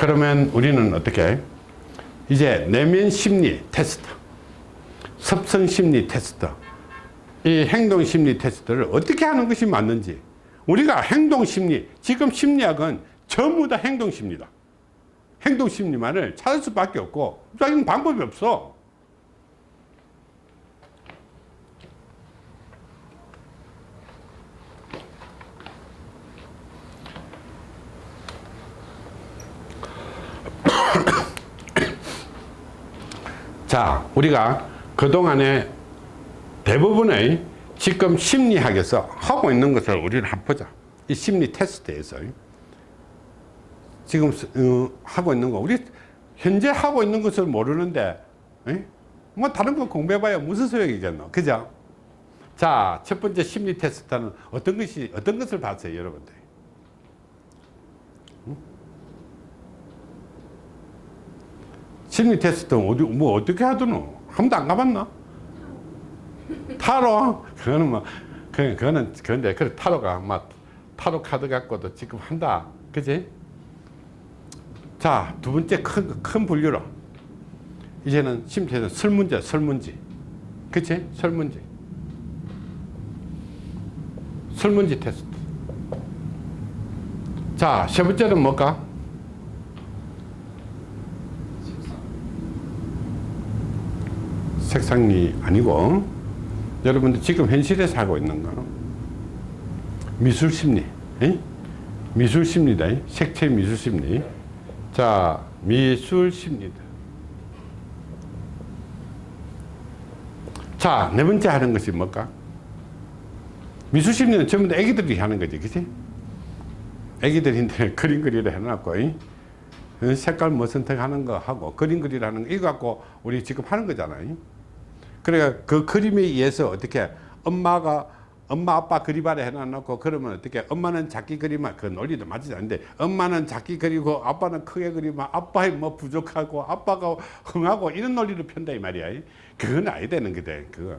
그러면 우리는 어떻게 이제 내면 심리 테스트 섭성 심리 테스트 이 행동 심리 테스트를 어떻게 하는 것이 맞는지. 우리가 행동 심리 지금 심리학은 전부 다 행동 심리다. 행동 심리만을 찾을 수밖에 없고 자기는 방법이 없어 자 우리가 그동안에 대부분의 지금 심리학에서 하고 있는 것을 우리는 한번 보자. 이 심리 테스트에서. 지금 어, 하고 있는 거. 우리 현재 하고 있는 것을 모르는데 에? 뭐 다른 거 공부해봐야 무슨 소용이겠노? 그죠? 자 첫 번째 심리 테스트는 어떤 것이 어떤 것을 봤어요 여러분들 심리 테스트 어디 뭐 어떻게 하더노? 한 번도 안 가봤나? 타로? 그거는 뭐 그, 그거는 그런데 그 타로가 막 타로 카드 갖고도 지금 한다. 그지? 자두 번째 큰, 큰 분류로. 이제는 심리에서 설문제 설문지. 그치? 설문지. 설문지 테스트. 자 세 번째는 뭘까 색상리 아니고 여러분들 지금 현실에 살고 있는 거. 미술심리 미술심리다 색채 미술심리. 자 미술심리다 자 네 번째 하는 것이 뭘까? 미술심리는 전부 다 애기들이 하는 거지 그치? 애기들인데 그림 그리려 해놨고 색깔 뭐 선택하는 거 하고 그림 그리라는 거. 이거 갖고 우리 지금 하는 거잖아요 그러니까 그 그림에 의해서 어떻게 엄마가 엄마 아빠 그림 아래 해놔놓고 그러면 어떻게 엄마는 작게 그리면 그 논리도 맞지 않는데 엄마는 작게 그리고 아빠는 크게 그리면 아빠의 뭐 부족하고 아빠가 흥하고 이런 논리를 편다 이 말이야. 그건 아니 되는 거다 그거.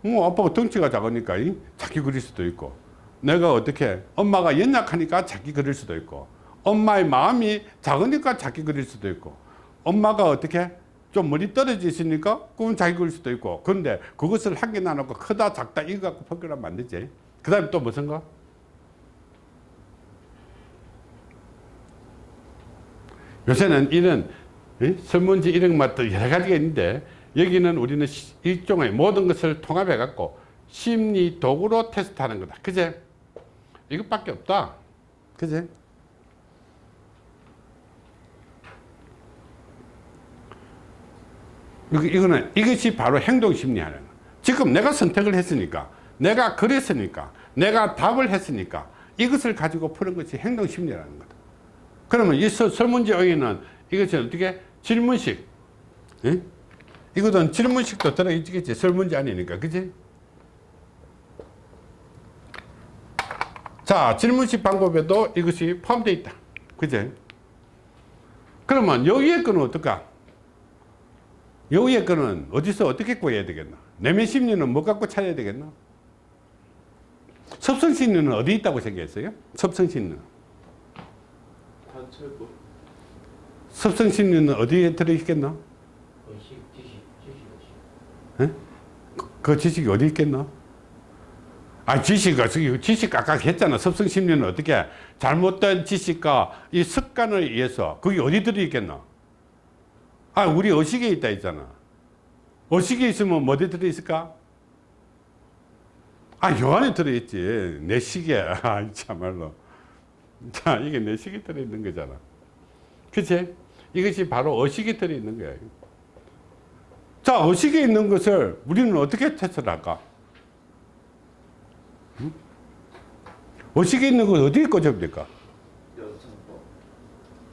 뭐 아빠가 덩치가 작으니까 작게 그릴 수도 있고 내가 어떻게 엄마가 연약하니까 작게 그릴 수도 있고 엄마의 마음이 작으니까 작게 그릴 수도 있고 엄마가 어떻게 좀 멀리 떨어져 있으니까 그건 자기 그릴 수도 있고. 그런데 그것을 한 개 나누고 크다 작다 이거 갖고 판결하면 안 되지. 그 다음에 또 무슨 거? 요새는 이런 설문지 이런 것도 여러 가지가 있는데 여기는 우리는 일종의 모든 것을 통합해 갖고 심리 도구로 테스트하는 거다. 그제? 이것밖에 없다. 그제 이거는 이것이 바로 행동 심리하는 거 지금 내가 선택을 했으니까 내가 그랬으니까 내가 답을 했으니까 이것을 가지고 푸는 것이 행동 심리라는 거다. 그러면 이 설문지에는 이것이 어떻게? 질문식. 에? 이거는 질문식도 들어있겠지 설문지 아니니까. 그지? 자 질문식 방법에도 이것이 포함되어 있다. 그지? 그러면 여기에 거는 어떨까 여기에 거는 어디서 어떻게 구해야 되겠나 내면 심리는 뭐 갖고 찾아야 되겠나 섭성 심리는 어디 있다고 생각했어요? 섭성 심리는 관찰법 섭성 심리는 어디에 들어있겠나 의식 지식 지식 에? 그, 그 지식이 어디 있겠나 아 지식가 지식 아까 했잖아. 섭성 심리는 어떻게 잘못된 지식과 이 습관을 의해서 그게 어디 들어있겠나 아, 우리 의식에 있다 있잖아. 의식에 있으면 뭐 어디 들어있을까? 아, 요 안에 들어있지. 내 시계. 아, 참말로. 자, 이게 내 시계 들어있는 거잖아. 그치? 이것이 바로 의식에 들어있는 거야. 자, 의식에 있는 것을 우리는 어떻게 테스트를 할까? 응? 의식에 있는 걸 어디에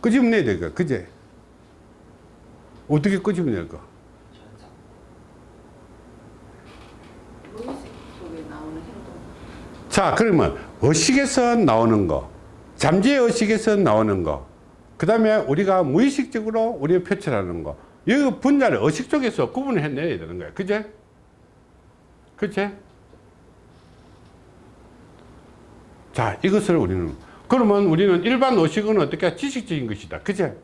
끄집어내야 뭐? 될까? 그제? 어떻게 끄집어낼까. 자 그러면 의식에서 나오는 거 잠재 의식에서 나오는 거그 다음에 우리가 무의식적으로 우리가 표출하는 거이 분야를 의식 쪽에서 구분을 해내야 되는 거야 그제? 그치? 자 이것을 우리는 그러면 우리는 일반 의식은 어떻게 지식적인 것이다 그제?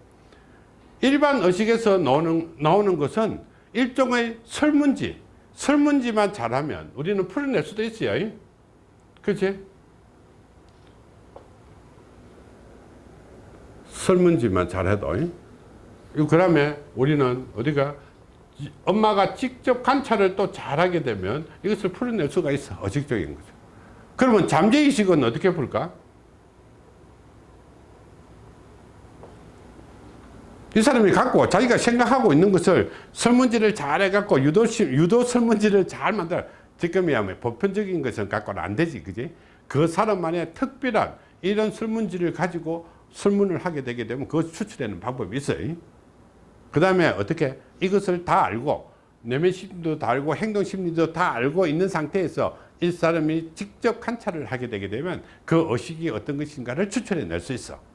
일반 의식에서 나오는, 나오는 것은 일종의 설문지, 설문지만 잘하면 우리는 풀어낼 수도 있어요. 그치? 설문지만 잘해도. 그 다음에 우리는 어디가 엄마가 직접 관찰을 또 잘하게 되면 이것을 풀어낼 수가 있어. 의식적인 거죠. 그러면 잠재의식은 어떻게 풀까? 이 사람이 갖고 자기가 생각하고 있는 것을 설문지를 잘 해갖고 유도, 유도 설문지를 잘 만들어. 지금이야 뭐 보편적인 것은 갖고는 안 되지. 그지? 그 사람만의 특별한 이런 설문지를 가지고 설문을 하게 되게 되면 그것 추출하는 방법이 있어요. 그 다음에 어떻게 이것을 다 알고 내면 심리도 다 알고 행동 심리도 다 알고 있는 상태에서 이 사람이 직접 관찰을 하게 되게 되면 그 의식이 어떤 것인가를 추출해 낼 수 있어.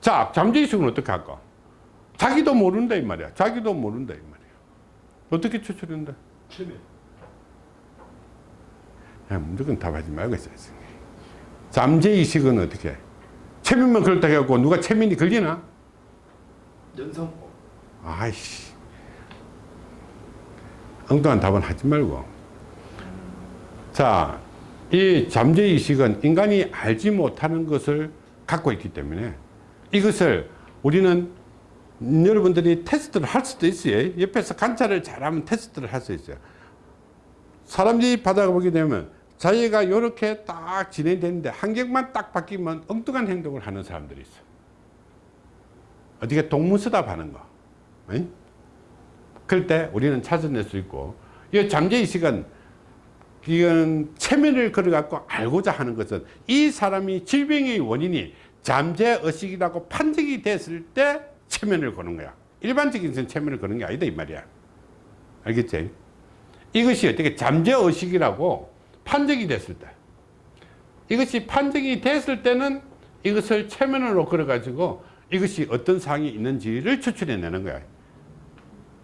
자, 잠재의식은 어떻게 할까? 자기도 모른다 이 말이야. 자기도 모른다 이 말이야. 어떻게 추출한다? 체면. 야, 무조건 답하지 말고 있어야 돼. 잠재의식은 어떻게 해? 체면만 그렇다 해갖고 누가 체면이 걸리나? 연상법. 아이씨. 엉뚱한 답은 하지 말고. 자, 이 잠재의식은 인간이 알지 못하는 것을 갖고 있기 때문에 이것을 우리는 여러분들이 테스트를 할 수도 있어요. 옆에서 관찰을 잘하면 테스트를 할 수 있어요. 사람들이 받아보게 되면 자기가 이렇게 딱 진행되는데 환경만 딱 바뀌면 엉뚱한 행동을 하는 사람들이 있어요. 어떻게 동문서답 하는 거. 응? 그럴 때 우리는 찾아낼 수 있고, 이 잠재의식은 이건 체면을 걸어갖고 알고자 하는 것은 이 사람이 질병의 원인이 잠재의식이라고 판정이 됐을 때 체면을 거는 거야. 일반적인 것은 체면을 거는 게 아니다, 이 말이야. 알겠지? 이것이 어떻게 잠재의식이라고 판정이 됐을 때. 이것이 판정이 됐을 때는 이것을 체면으로 걸어가지고 이것이 어떤 상이 있는지를 추출해내는 거야.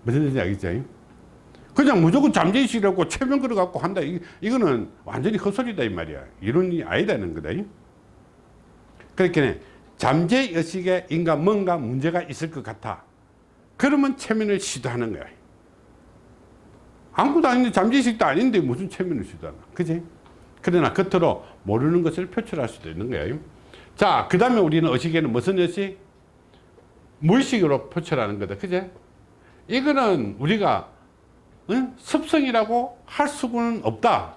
무슨 뜻인지 알겠죠? 그냥 무조건 잠재의식이라고 체면 걸어갖고 한다. 이, 이거는 완전히 헛소리다, 이 말이야. 이론이 아니다는 거다. 그렇게 잠재의식에 인간 뭔가 문제가 있을 것 같아. 그러면 체면을 시도하는 거야. 아무것도 아닌데 잠재의식도 아닌데 무슨 체면을 시도하나. 그지? 그러나 겉으로 모르는 것을 표출할 수도 있는 거예요. 자, 그 다음에 우리는 의식에는 무슨 의식? 무의식으로 표출하는 거다. 그제? 이거는 우리가 응? 습성이라고 할 수는 없다.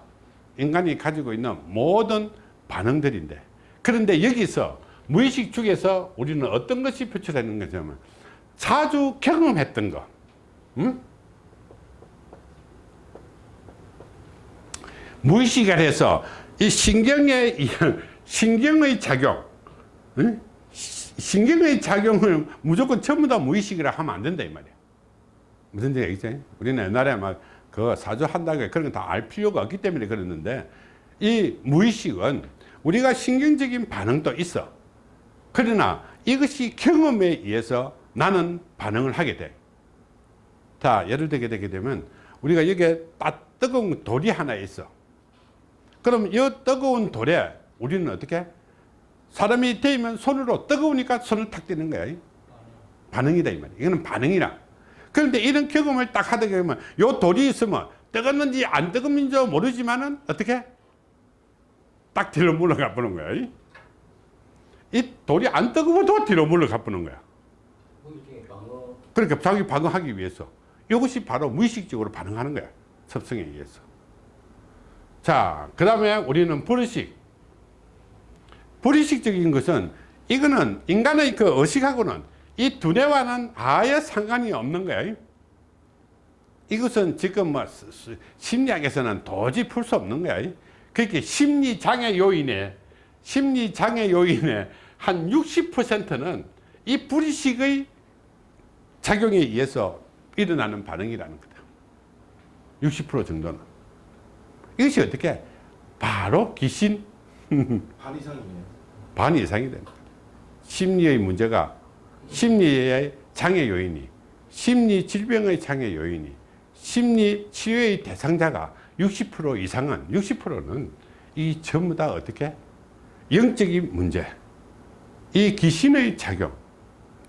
인간이 가지고 있는 모든 반응들인데. 그런데 여기서 무의식 중에서 우리는 어떤 것이 표출되는 거냐면 자주 경험했던 거. 응? 무의식을 해서 이 신경의 신경의 작용, 응? 신경의 작용을 무조건 전부 다 무의식이라 하면 안 된다 이 말이야. 무슨 얘기지? 우리는 옛날에 막그 사주 한다고 그런 건다알 필요가 없기 때문에 그랬는데 이 무의식은 우리가 신경적인 반응도 있어. 그러나 이것이 경험에 의해서 나는 반응을 하게 돼. 자, 예를 들게 되게 되면 우리가 여기에 딱 뜨거운 돌이 하나 있어. 그럼 이 뜨거운 돌에 우리는 어떻게? 사람이 데이면 손으로 뜨거우니까 손을 탁 떼는 거야. 반응이다 이 말이야. 이거는 반응이라. 그런데 이런 경험을 딱 하다 보면 요 돌이 있으면 뜨겁는지 안 뜨겁는지 모르지만은 어떻게? 딱 뒤로 물러가 보는 거야. 이 돌이 안 뜨거워도 뒤로 물러가 보는 거야. 그러니까 자기 방어하기 위해서 이것이 바로 무의식적으로 반응하는 거야. 섭성에 의해서. 자, 그 다음에 우리는 불의식. 불의식적인 것은 이거는 인간의 그 의식하고는 이 두뇌와는 아예 상관이 없는 거예요. 이것은 지금 뭐 심리학에서는 도저히 풀 수 없는 거야. 그렇게 심리장애 요인에 심리장애 요인의 한 60%는 이 불의식의 작용에 의해서 일어나는 반응이라는 거다. 60% 정도는. 이것이 어떻게? 바로 귀신 반 이상이네요. 반 이상이 됩니다. 심리의 문제가 심리의 장애 요인이 심리 질병의 장애 요인이 심리 치료의 대상자가 60% 이상은 60%는 이 전부 다 어떻게? 영적인 문제. 이 귀신의 작용.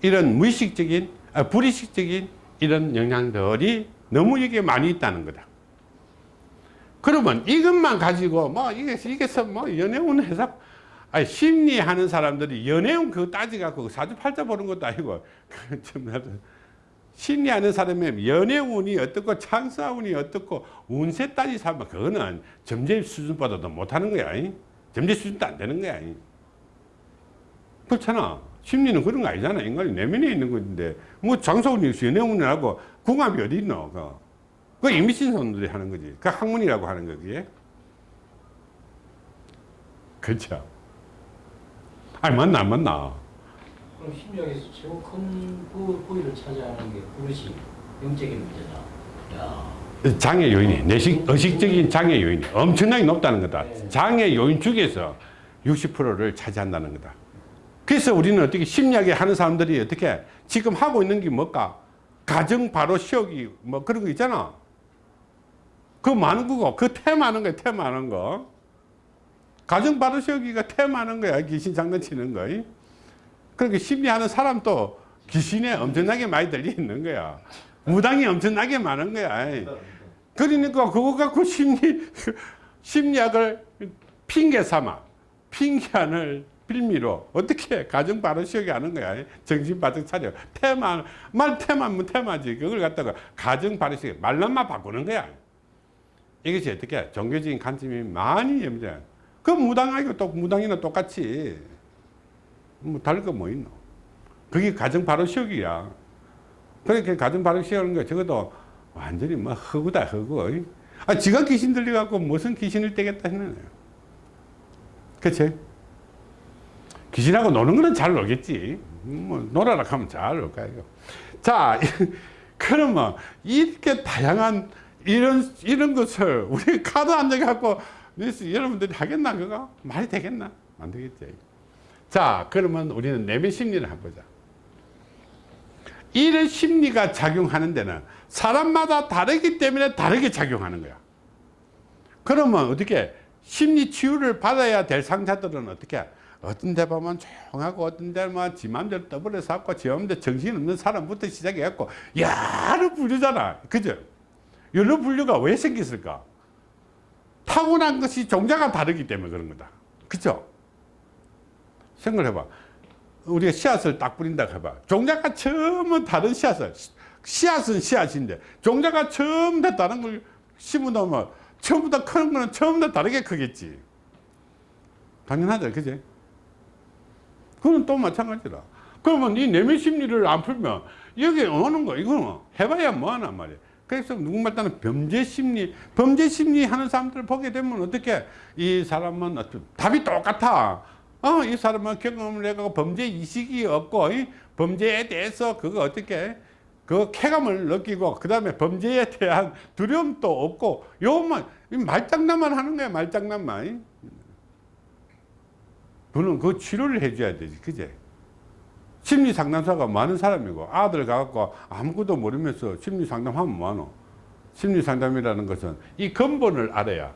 이런 무의식적인 아, 불의식적인 이런 영향들이 너무 이게 많이 있다는 거다. 그러면 이것만 가지고 뭐 이게 이게서 뭐 연애운 해석 아니 심리하는 사람들이 연애운 그거 따지갖고 사주팔자 보는 것도 아니고 좀 나도 심리하는 사람의 연애운이 어떻고 창사운이 어떻고 운세 따지 삼아 그거는 점재 수준보다도 못하는 거야. 이. 점재 수준도 안 되는 거야. 이. 그렇잖아. 심리는 그런 거 아니잖아. 인간이 내면에 있는 건데 뭐 장사운이 연애운이라고 궁합이 어디 있노? 그거. 그거 이미신 손들이 하는 거지. 그 학문이라고 하는 거 그게. 그렇죠. 아니 맞나 안 맞나? 그럼 심리학에서 최고 큰 부, 부위를 차지하는 게 그릇이 영적인 문제다. 야, 장애 요인이 내식 의식적인 장애 요인이 엄청나게 높다는 거다. 네. 장애 요인 중에서 60%를 차지한다는 거다. 그래서 우리는 어떻게 심리학에 하는 사람들이 어떻게 지금 하고 있는 게 뭘까? 가정 바로 시험이 뭐 그런 거 있잖아. 그 많은 거고 그 테마하는 거야 테마하는 거. 가정 바로 시험이가 테마하는 거야 귀신 장난치는 거. 그렇게 심리하는 사람도 귀신에 엄청나게 많이 들려 있는 거야. 무당이 엄청나게 많은 거야. 그러니까 그거 갖고 심리 심리학을 핑계 삼아 핑계하는 빌미로 어떻게 가정 바로 시험이 하는 거야. 정신 바짝 차려. 테마 말 테마면 테마지. 그걸 갖다가 가정 바로 시험 말로만 바꾸는 거야. 이것이 어떻게 종교적인 관점이 많이 염려. 그 무당하고 또 무당이나 똑같이 뭐 다를 거 뭐 있노? 그게 가정 바로 시험이야. 그렇게 가정 바로 시험하는 거 적어도 완전히 뭐 허구다 허구. 아 지가 귀신 들려갖고 무슨 귀신을 떼겠다 거예요. 그치? 귀신하고 노는 거는 잘 놀겠지. 뭐 놀아라 하면 잘놀 거야. 이거. 자, 그러면 이렇게 다양한 이런 이런 것을 우리 카드 안 돼갖고 여러분들이 하겠나 그거 말이 되겠나 안 되겠지. 자, 그러면 우리는 내면 심리를 한번 보자. 이런 심리가 작용하는 데는 사람마다 다르기 때문에 다르게 작용하는 거야. 그러면 어떻게 심리 치유를 받아야 될 상자들은 어떻게 어떤 데 보면 조용하고 어떤 데는 지 맘대로 떠버려 샀고 지 맘대로 정신없는 사람부터 시작해갖고 여러 분류잖아. 그죠? 여러 분류가 왜 생겼을까? 타고난 것이 종자가 다르기 때문에 그런 거다. 그죠? 생각을 해봐. 우리가 씨앗을 딱 뿌린다 해봐. 종자가 처음은 다른 씨앗을, 씨앗은 씨앗인데, 종자가 처음 다 다른 걸 심어 놓으면 처음부터 크는 거는 처음부터 다르게 크겠지. 당연하죠. 그지? 그건 또 마찬가지라. 그러면 이 내면 심리를 안 풀면 여기 오는 거, 이거는 해봐야 뭐하나 말이야. 그래서 누군가 따는 범죄 심리, 범죄 심리 하는 사람들을 보게 되면 어떻게 이 사람은 답이 똑같아. 어, 이 사람은 경험을 해가고 범죄 이식이 없고, 이 범죄에 대해서 그거 어떻게, 그 쾌감을 느끼고, 그 다음에 범죄에 대한 두려움도 없고, 요만, 이 말장난만 하는 거야, 말장난만. 그는 그 치료를 해줘야 되지, 그제? 심리 상담사가 많은 사람이고, 아들 가갖고 아무것도 모르면서 심리 상담하면 뭐하노? 심리 상담이라는 것은 이 근본을 알아야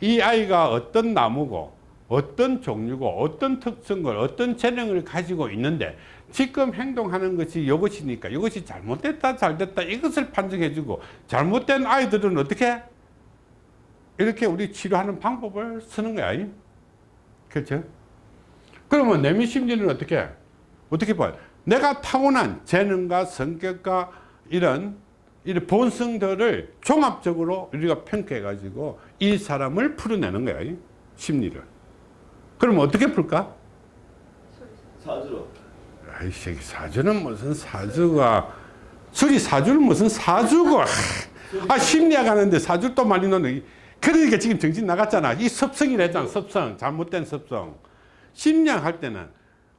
이 아이가 어떤 나무고, 어떤 종류고 어떤 특성을 어떤 재능을 가지고 있는데 지금 행동하는 것이 이것이니까 이것이 잘못됐다 잘됐다 이것을 판정해 주고 잘못된 아이들은 어떻게? 이렇게 우리 치료하는 방법을 쓰는 거야. 그렇죠? 그러면 내면 심리는 어떻게? 어떻게 봐요? 내가 타고난 재능과 성격과 이런 이런 본성들을 종합적으로 우리가 평가해 가지고 이 사람을 풀어내는 거야 심리를 그럼 어떻게 풀까? 사주로. 아이씨 사주는 무슨 사주가. 술이 사주는 무슨 사주고. 아 심리학 하는데 사주 또 많이 넣는 그러니까 지금 정신 나갔잖아. 이 섭성이랬잖아 섭성. 잘못된 섭성. 심리학 할 때는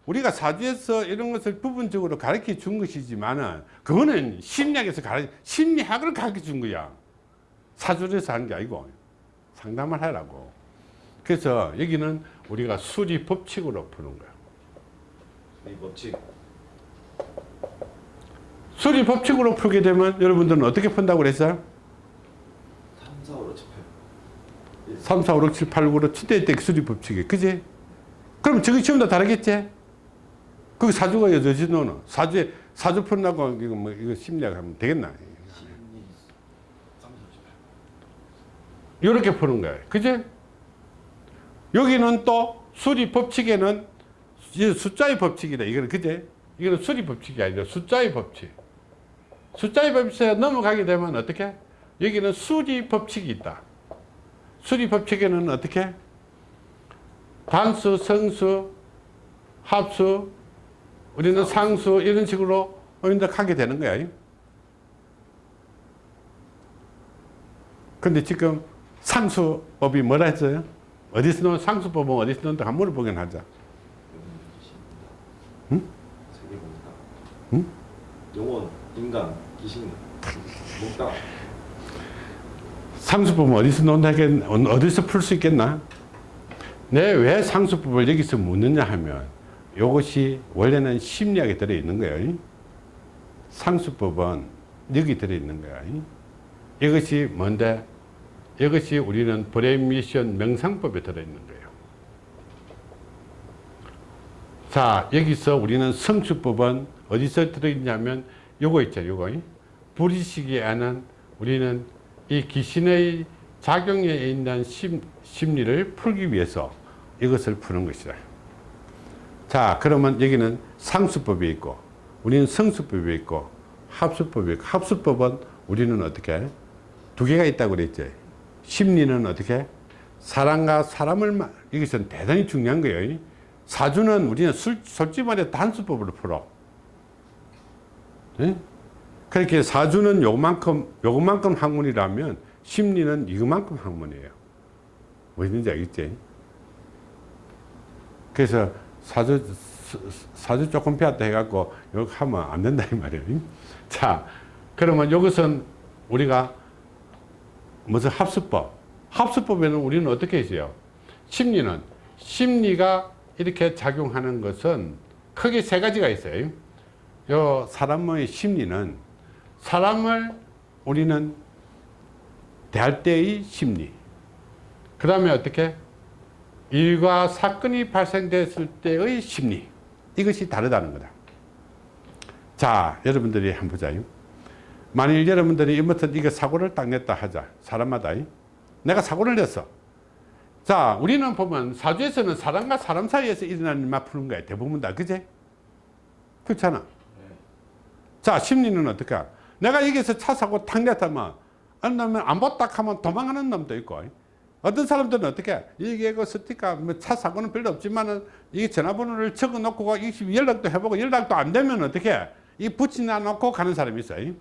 우리가 사주에서 이런 것을 부분적으로 가르쳐 준 것이지만은 그거는 심리학에서 가르 심리학을 가르쳐 준 거야. 사주에서 한 게 아니고 상담을 하라고 그래서 여기는 우리가 수리 법칙으로 푸는 거야 이 법칙. 수리 법칙으로 풀게 되면 여러분들은 어떻게 푼다고 그랬어요? 3, 4, 5, 6, 7, 8. 3, 4, 5, 6, 7, 8, 9로 7대 때 수리 법칙이 그지? 그럼 저기 지금 다 다르겠지? 그 사주가 여전히 너는 사주에 사주 푼다고 이거 뭐 이거 심리학 하면 되겠나? 심리 3사 18. 이렇게 푸는 거예요. 그제? 여기는 또 수리 법칙에는 이 숫자의 법칙이다. 이거는 그제? 이거는 수리 법칙이 아니라 숫자의 법칙. 숫자의 법칙에 넘어가게 되면 어떻게? 여기는 수리 법칙이 있다. 수리 법칙에는 어떻게? 단수, 성수, 합수, 우리는 상수 이런 식으로 이제 하게 되는 거야. 근데 지금 상수법이 뭐라 했어요? 어디서 넣은 상수법은 어디서 넣는다 한번 물어보긴 하자. 응? 세계 보니까. 응? 영혼, 인간, 귀신, 몽땅. 상수법은 어디서 논다 하겠 어디서 풀 수 있겠나? 내 왜 상수법을 여기서 묻느냐 하면 이것이 원래는 심리학에 들어있는 거예요. 상수법은 여기 들어있는 거야. 이것이 뭔데? 이것이 우리는 브레인 미션 명상법에 들어있는 거예요. 자, 여기서 우리는 성수법은 어디서 들어있냐면 요거 있죠, 요거. 불의식이 아는 우리는 이 귀신의 작용에 있는 심, 심리를 풀기 위해서 이것을 푸는 것이다. 자, 그러면 여기는 상수법이 있고, 우리는 성수법이 있고, 합수법이 있고, 합수법은 우리는 어떻게? 두 개가 있다고 그랬죠. 심리는 어떻게? 사람과 사람을, 마- 이것은 대단히 중요한 거예요. 사주는 우리는 술, 솔직히 말해 단수법으로 풀어. 예? 그렇게 사주는 요만큼, 요만큼 학문이라면 심리는 이만큼 학문이에요. 뭐든지 알겠지? 그래서 사주, 사주 조금 배웠다 해갖고 이렇게 하면 안 된다 이 말이에요. 자, 그러면 이것은 우리가 무슨 합수법. 합수법에는 우리는 어떻게 했어요? 심리는 심리가 이렇게 작용하는 것은 크게 세 가지가 있어요. 요 사람의 심리는 사람을 우리는 대할 때의 심리. 그 다음에 어떻게? 일과 사건이 발생됐을 때의 심리. 이것이 다르다는 거다. 자, 여러분들이 한번 보자요. 만일 여러분들이 이모튼 이거 사고를 딱 냈다 하자. 사람마다. 내가 사고를 냈어. 자, 우리는 보면 사주에서는 사람과 사람 사이에서 일어나는 일만 푸는 거야. 대부분 다. 그제? 그렇잖아. 자, 심리는 어떻게? 내가 여기서 차 사고 탁 냈다면, 어느 놈은 안 봤다 하면 도망가는 놈도 있고, 어떤 사람들은 어떻게? 이게 그 스티커, 뭐차 사고는 별로 없지만은, 이 전화번호를 적어 놓고, 이 연락도 해보고, 연락도 안 되면 어떻게? 이 붙이나 놓고 가는 사람이 있어요.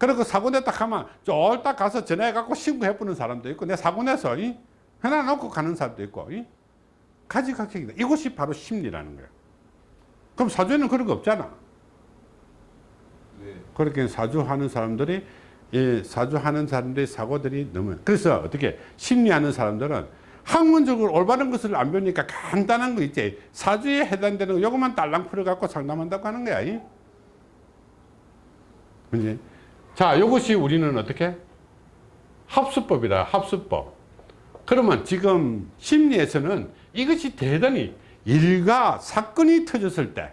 그리고 사고 냈다 하면, 쫄딱 가서 전화해갖고 신고해보는 사람도 있고, 내 사고 내서, 이? 해놔놓고 가는 사람도 있고, 이? 가지각색이다. 이것이 바로 심리라는 거예요. 그럼 사주에는 그런 거 없잖아. 네. 그렇게 사주하는 사람들이 이 사주하는 사람들의 사고들이 너무 그래서 어떻게 심리하는 사람들은 학문적으로 올바른 것을 안 배우니까 간단한 거 있지 사주에 해당되는 거 요것만 딸랑 풀어갖고 상담한다고 하는 거야 이. 그지? 자 요것이 우리는 어떻게 합수법이다 합수법 그러면 지금 심리에서는 이것이 대단히 일과 사건이 터졌을 때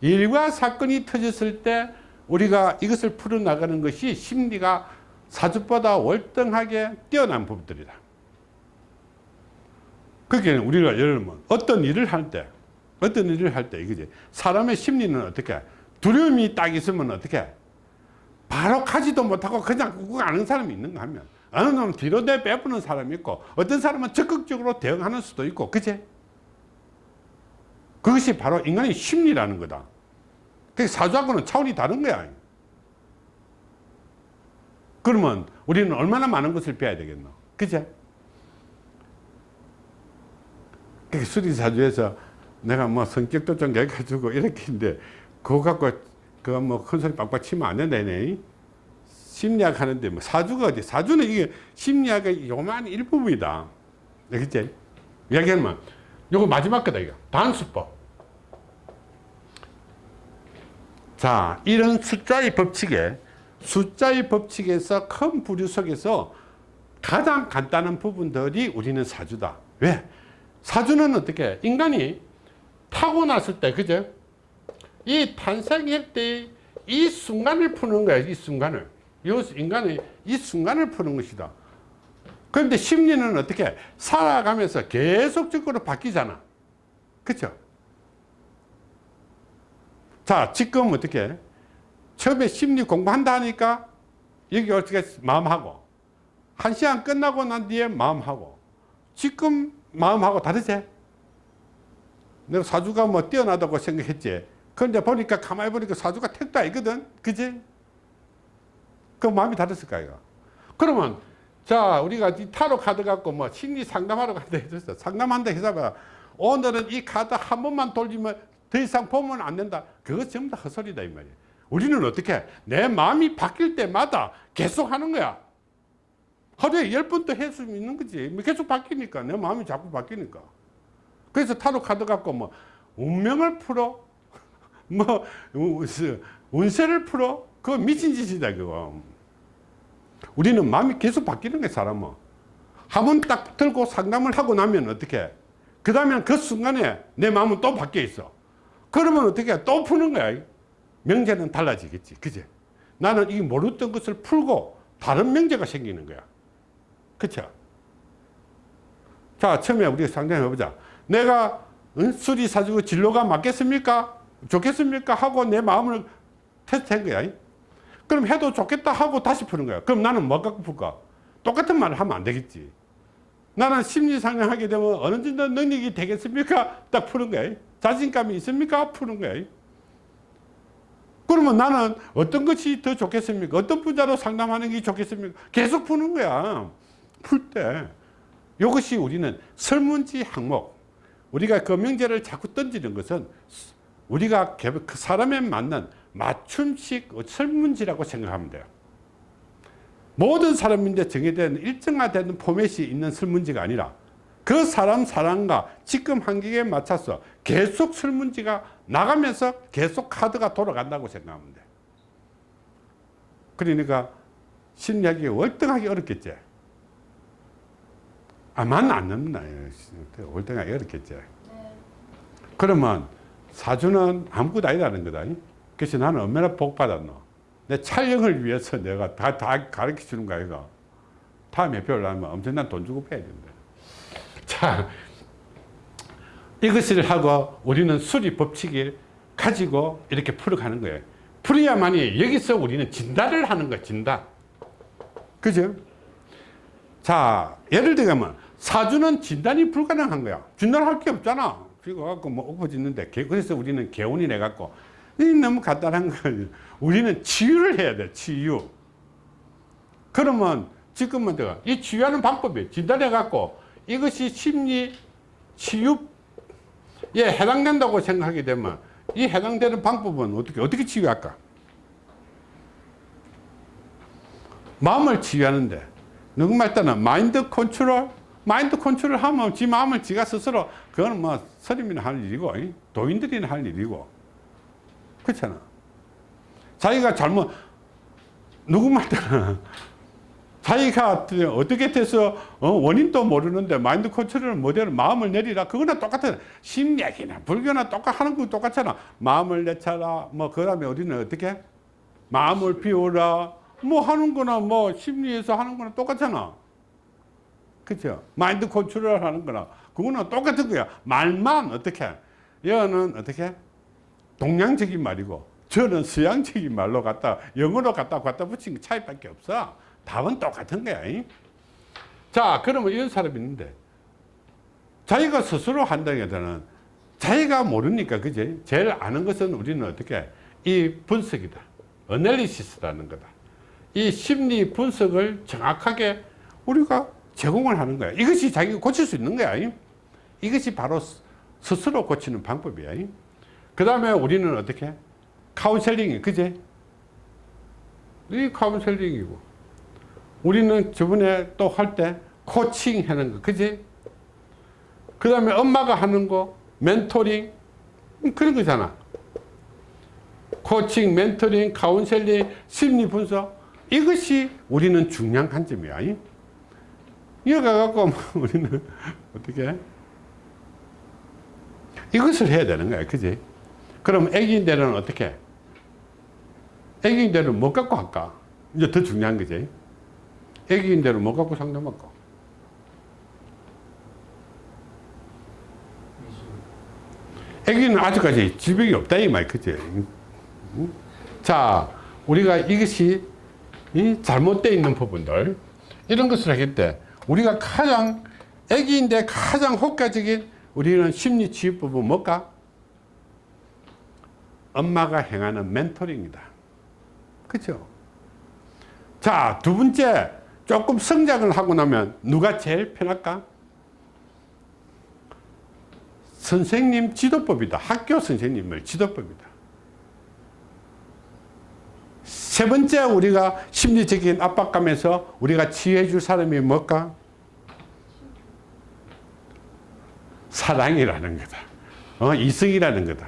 일과 사건이 터졌을 때 우리가 이것을 풀어나가는 것이 심리가 사주보다 월등하게 뛰어난 부분들이다. 그게 우리가 예를 들면 어떤 일을 할 때, 어떤 일을 할 때, 이거지. 사람의 심리는 어떻게, 두려움이 딱 있으면 어떻게, 바로 가지도 못하고 그냥 꾹꾹 아는 사람이 있는가 하면, 어느 놈은 뒤로 내 빼부는 사람이 있고, 어떤 사람은 적극적으로 대응하는 수도 있고, 그치? 그것이 바로 인간의 심리라는 거다. 그 사주하고는 차원이 다른 거야. 그러면 우리는 얼마나 많은 것을 배워야 되겠노? 그죠? 그 수리사주에서 내가 뭐 성격도 좀 여가지고 이렇게 했는데 그거 갖고 그거 뭐큰 소리 빡빡 치면 안 된다네. 심리학 하는데 뭐 사주가 어디? 사주는 이게 심리학의 요만 일부분이다. 그치? 이야기하면 요거 마지막 거다 이거. 단수법. 자, 이런 숫자의 법칙에 숫자의 법칙에서 큰 부류 속에서 가장 간단한 부분들이 우리는 사주다. 왜? 사주는 어떻게? 인간이 타고났을 때, 그죠? 이 탄생할 때이 순간을 푸는 거야 이 순간을. 이 인간의 이 순간을 푸는 것이다. 그런데 심리는 어떻게? 살아가면서 계속적으로 바뀌잖아. 그쵸? 자 지금 어떻게? 처음에 심리 공부한다 하니까 여기 어떻게 마음하고 한 시간 끝나고 난 뒤에 마음하고 지금 마음하고 다르지? 내가 사주가 뭐 뛰어나다고 생각했지 그런데 보니까 가만히 보니까 사주가 택도 아니거든. 그지? 그 마음이 다르을까 이거 그러면 자 우리가 이 타로 카드 갖고 뭐 심리 상담하러 간다 했었어. 상담한다 해서 오늘은 이 카드 한 번만 돌리면 더 이상 보면 안 된다. 그거 전부 다 헛소리다 이 말이야. 우리는 어떻게 내 마음이 바뀔 때마다 계속 하는 거야. 하루에 열 번도 할 수 있는 거지. 뭐 계속 바뀌니까. 내 마음이 자꾸 바뀌니까. 그래서 타로 카드 갖고 뭐 운명을 풀어 뭐 우- 운세를 풀어? 그거 미친 짓이다 그거. 우리는 마음이 계속 바뀌는 거야 사람은. 한 번 딱 들고 상담을 하고 나면 어떻게? 그 다음에 그 순간에 내 마음은 또 바뀌어 있어. 그러면 어떻게? 또 푸는 거야. 명제는 달라지겠지. 그제 나는 이 모르던 것을 풀고 다른 명제가 생기는 거야. 그쵸? 자 처음에 우리가 상담해 보자. 내가 응? 수리 사주고 진로가 맞겠습니까 좋겠습니까? 하고 내 마음을 테스트한 거야. 그럼 해도 좋겠다 하고 다시 푸는 거야. 그럼 나는 뭐 갖고 풀까? 똑같은 말을 하면 안 되겠지. 나는 심리 상담 하게 되면 어느 정도 능력이 되겠습니까? 딱 푸는 거야. 자신감이 있습니까? 푸는 거야. 그러면 나는 어떤 것이 더 좋겠습니까? 어떤 분야로 상담하는 게 좋겠습니까? 계속 푸는 거야. 풀 때. 이것이 우리는 설문지 항목. 우리가 그 명제를 자꾸 던지는 것은 우리가 개- 그 사람에 맞는 맞춤식 설문지라고 생각하면 돼요. 모든 사람인데 정해된 일정화된 포맷이 있는 설문지가 아니라 그 사람 사람과 지금 환경에 맞춰서 계속 설문지가 나가면서 계속 카드가 돌아간다고 생각하면 돼. 그러니까 심리학이 월등하게 어렵겠지. 아, 만 안 넘나. 월등하게 어렵겠지. 그러면 사주는 아무것도 아니라는 거다. 그래서 나는 얼마나 복 받았노. 내 촬영을 위해서 내가 다, 다 가르쳐 주는 거야, 이거. 다음에 배우려면 엄청난 돈 주고 배야 된다. 자, 이것을 하고 우리는 수리 법칙을 가지고 이렇게 풀어가는 거예요. 풀어야만이 여기서 우리는 진단을 하는 거야, 진단. 그죠? 자, 예를 들면 사주는 진단이 불가능한 거야. 진단할 게 없잖아. 그거 갖고 뭐 엎어지는데 개- 그래서 우리는 개운이 내 갖고 이 너무 간단한 거 우리는 치유를 해야 돼. 치유. 그러면 지금은 내가 이 치유하는 방법이 진단해 갖고 이것이 심리 치유에 해당된다고 생각하게 되면 이 해당되는 방법은 어떻게 어떻게 치유할까? 마음을 치유하는데 누구 말 때는 마인드 컨트롤 마인드 컨트롤 하면 지 마음을 지가 스스로 그거는 뭐 스님이나 할 일이고 이? 도인들이나 할 일이고. 그렇잖아. 자기가 잘못 누구 말 때는 자기가 어떻게 돼서 어, 원인도 모르는데 마인드 컨트롤을 못하는 마음을 내리라. 그거나 똑같아 심리학이나 불교나 똑같 하는 거 똑같잖아. 마음을 내차라. 뭐 그 다음에 우리는 어떻게? 마음을 비우라. 뭐 하는 거나 뭐 심리에서 하는 거나 똑같잖아 그죠? 마인드 컨트롤 하는 거나. 그거는 똑같은 거야. 말만 어떻게? 여는 어떻게? 동양적인 말이고 저는 서양적인 말로 갖다 영어로 갖다 갖다 붙인 차이밖에 없어. 답은 똑같은 거야 이? 자 그러면 이런 사람이 있는데 자기가 스스로 한다기보다는 자기가 모르니까 그지? 제일 아는 것은 우리는 어떻게? 이 분석이다. 어널리시스라는 거다. 이 심리 분석을 정확하게 우리가 제공을 하는 거야. 이것이 자기가 고칠 수 있는 거야. 이? 이것이 바로 스- 스스로 고치는 방법이야. 그 다음에 우리는 어떻게? counseling이 그제? 이 counseling이고. 우리는 저번에 또 할 때 코칭 하는 거 그지 그 다음에 엄마가 하는 거 mentoring 음, 그런 거잖아. coaching mentoring counseling 심리 분석 이것이 우리는 중요한 관점이야 이? 이거 갖고 우리는 어떻게 이것을 해야 되는 거야 그지 그럼 애기인데는 어떻게? 애기인데는 뭐 갖고 할까? 이제 더 중요한 거지. 애기인데는 뭐 갖고 상담할까? 애기는 아직까지 질병이 없다 이 말 그지? 응? 자, 우리가 이것이 이 잘못되어 있는 부분들 이런 것을 때 우리가 가장 애기인데 가장 효과적인 우리는 심리 치유법은 뭘까? 엄마가 행하는 멘토링이다. 그죠? 자, 두 번째 조금 성장을 하고 나면 누가 제일 편할까? 선생님 지도법이다. 학교 선생님을 지도법이다. 세 번째 우리가 심리적인 압박감에서 우리가 치유해 줄 사람이 뭘까? 사랑이라는 거다. 어, 이성이라는 거다.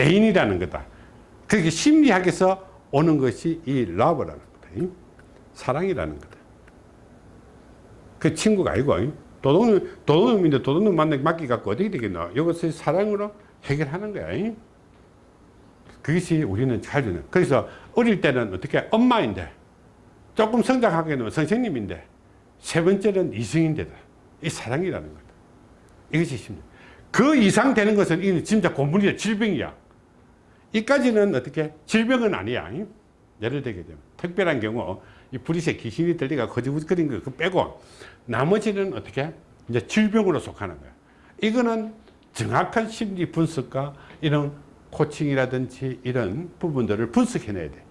애인이라는 거다. 그렇게 심리학에서 오는 것이 이 러브라는 거다. 이? 사랑이라는 거다. 그 친구가 아니고 이? 도둑놈, 도둑놈인데 도둑놈 맡기 갖고 어떻게 되겠노? 이것을 사랑으로 해결하는 거야. 이? 그것이 우리는 잘 주는. 그래서 어릴 때는 어떻게 엄마인데 조금 성장하게 되면 선생님인데 세 번째는 이성인데다. 이 사랑이라는 거다. 이것이 심리. 그 이상 되는 것은 이는 진짜 고문이야. 질병이야. 이까지는 어떻게? 질병은 아니야. 예를 들게 되면. 특별한 경우, 이 불의세 귀신이 들리가 거짓거린 거 빼고, 나머지는 어떻게? 이제 질병으로 속하는 거야. 이거는 정확한 심리 분석과 이런 코칭이라든지 이런 부분들을 분석해내야 돼.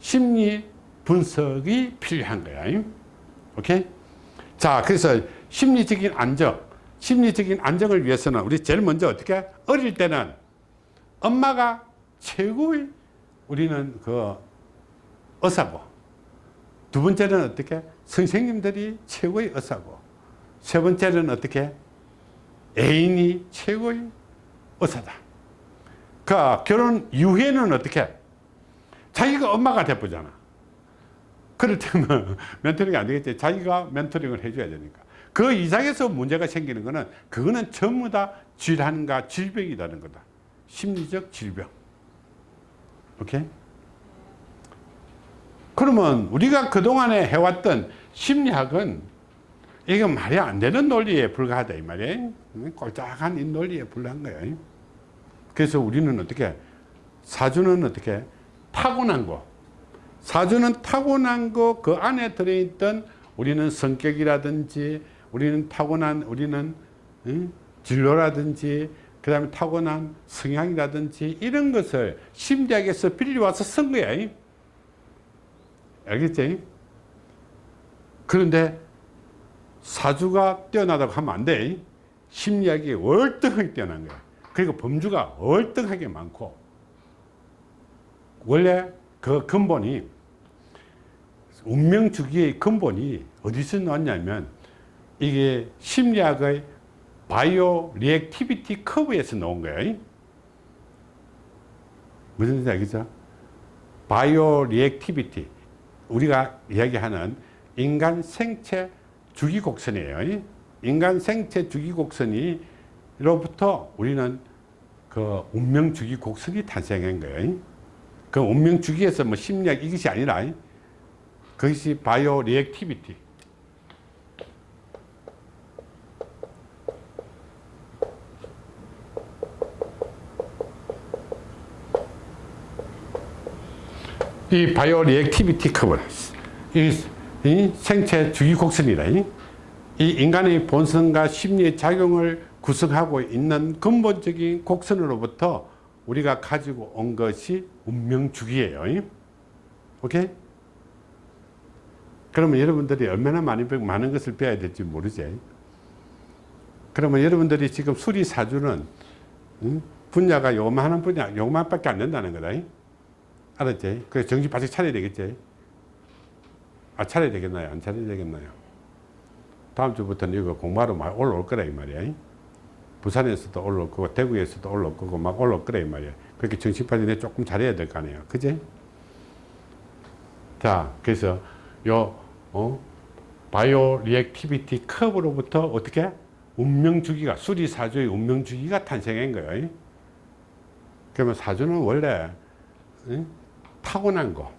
심리 분석이 필요한 거야. 오케이? 자, 그래서 심리적인 안정, 심리적인 안정을 위해서는 우리 제일 먼저 어떻게? 어릴 때는 엄마가 최고의 우리는 그 의사고 두 번째는 어떻게? 선생님들이 최고의 의사고 세 번째는 어떻게? 애인이 최고의 의사다. 그 결혼 이후에는 어떻게? 자기가 엄마가 돼보잖아. 때는 멘토링이 안 되겠지. 자기가 멘토링을 해줘야 되니까. 그 이상에서 문제가 생기는 거는 그거는 전부 다 질환과 질병이라는 거다. 심리적 질병. 오케이? 그러면 우리가 그동안에 해왔던 심리학은 이건 말이 안 되는 논리에 불과하다 이 말이에요. 꼴짝한 이 논리에 불과한 거예요. 그래서 우리는 어떻게 사주는 어떻게 타고난 거 사주는 타고난 거 그 안에 들어있던 우리는 성격이라든지 우리는 타고난 우리는 응? 진로라든지 그 다음에 타고난 성향이라든지 이런 것을 심리학에서 빌려와서 쓴 거야 알겠지? 그런데 사주가 뛰어나다고 하면 안 돼. 심리학이 월등하게 뛰어난 거야. 그리고 범주가 월등하게 많고 원래 그 근본이 운명주기의 근본이 어디서 나왔냐면 이게 심리학의 bio reactivity curve에서 나온 거예요. 무슨 뜻인지 알겠죠? bio reactivity 우리가 이야기하는 인간 생체 주기 곡선이에요. 인간 생체 주기 곡선이 로부터 우리는 그 운명 주기 곡선이 탄생한 거예요. 그 운명 주기에서 뭐 심리학 이것이 아니라 그것이 bio reactivity. 이 bio reactivity curve 이, 이 생체 주기 곡선이다. 이, 이 인간의 본성과 심리의 작용을 구성하고 있는 근본적인 곡선으로부터 우리가 가지고 온 것이 운명 주기예요. 오케이? 그러면 여러분들이 얼마나 많이 많은 것을 배워야 될지 모르지. 그러면 여러분들이 지금 수리 사주는 응? 분야가 요만한 분야, 요만밖에 안 된다는 거다. 알았지? 그래서 정신 바짝 차려야 되겠지? 아, 차려야 되겠나요? 안 차려야 되겠나요? 다음 주부터는 이거 공부하러 막 올라올 거라, 이 말이야. 부산에서도 올라올 거고, 대구에서도 올라올 거고, 막 올라올 이 말이야. 그렇게 바짝 조금 잘해야 될 거 아니에요. 그지? 자, 그래서 요, 어, bio reactivity curve로부터 어떻게? 운명주기가, 수리사주의 운명주기가 탄생한 거예요. 그러면 사주는 원래 응? 타고난 거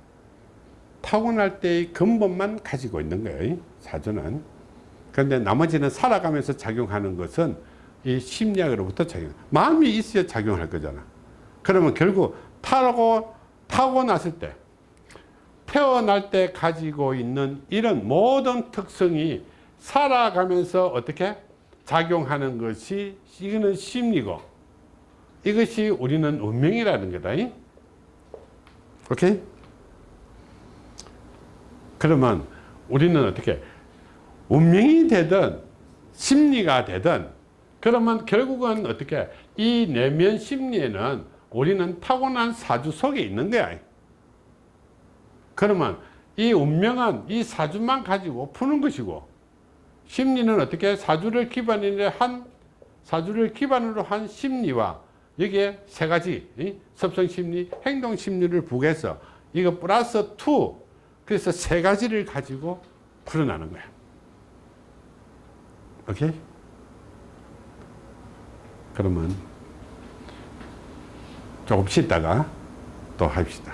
타고날 때의 근본만 가지고 있는 거예요 사주는 그런데 나머지는 살아가면서 작용하는 것은 이 심리학으로부터 작용 마음이 있어야 작용할 거잖아 그러면 결국 타고 타고 났을 때 태어날 때 가지고 있는 이런 모든 특성이 살아가면서 어떻게 작용하는 것이 이거는 심리고 이것이 우리는 운명이라는 거다. 이? 오케이? 그러면 우리는 어떻게 운명이 되든 심리가 되든 그러면 결국은 어떻게 이 내면 심리에는 우리는 타고난 사주 속에 있는 거야. 그러면 이 운명은 이 사주만 가지고 푸는 것이고 심리는 어떻게 사주를 기반으로 한 사주를 기반으로 한 심리와 여기에 세 가지 이? 섭성 심리, 행동 심리를 부해서 이거 플러스 투 그래서 세 가지를 가지고 풀어나는 거야. 오케이? 그러면 조금 쉬다가 또 합시다.